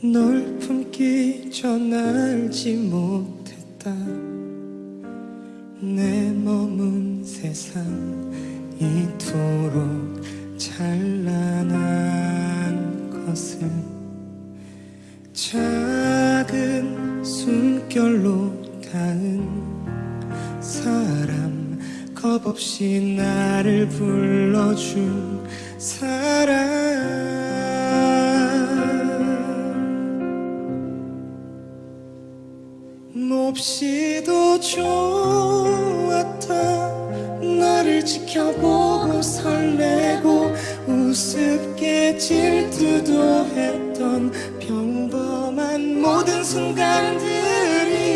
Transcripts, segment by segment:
널 품기 전 알지 못했다. 내 머문 세상 이토록 찬란한 것을 작은 숨결로 닿은 사람 겁없이 나를 불러준 사람 없이도 좋았다 나를 지켜보고 설레고 우습게 질투도 했던 평범한 모든 순간들이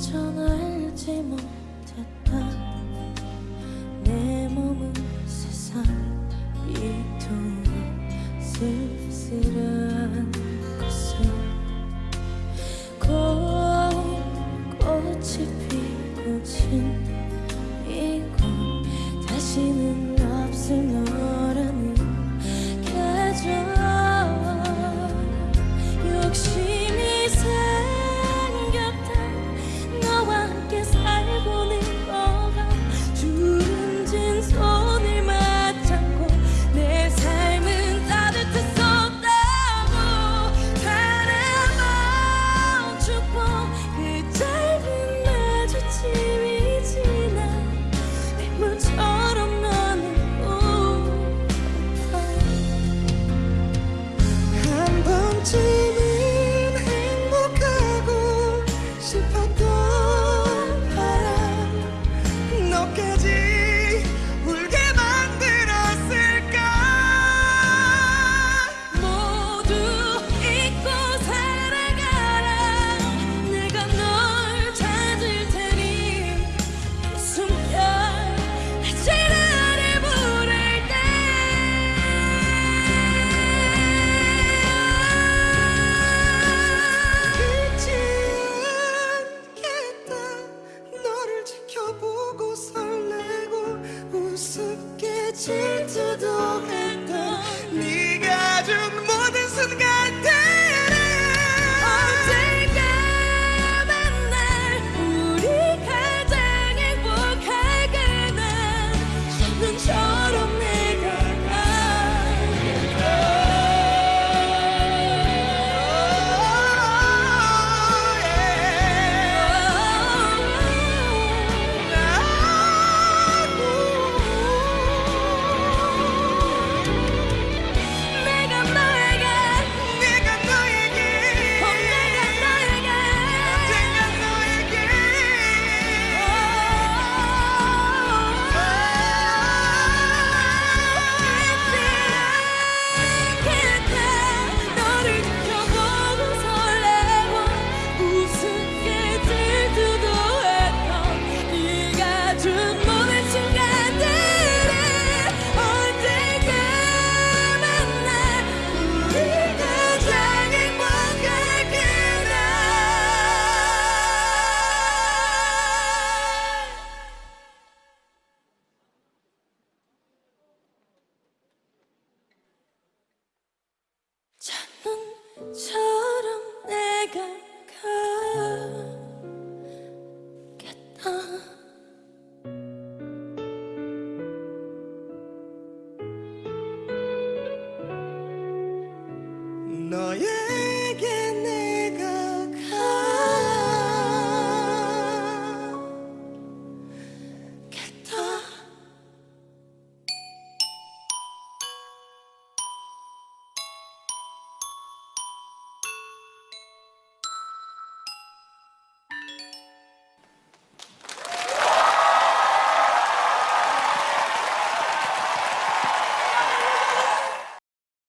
전 알지 못했다. 내 몸은 세상 이토록 쓸쓸한 것을 고운 꽃이 피고 진 이곳 다시는 없을 너 turn to the no, yeah.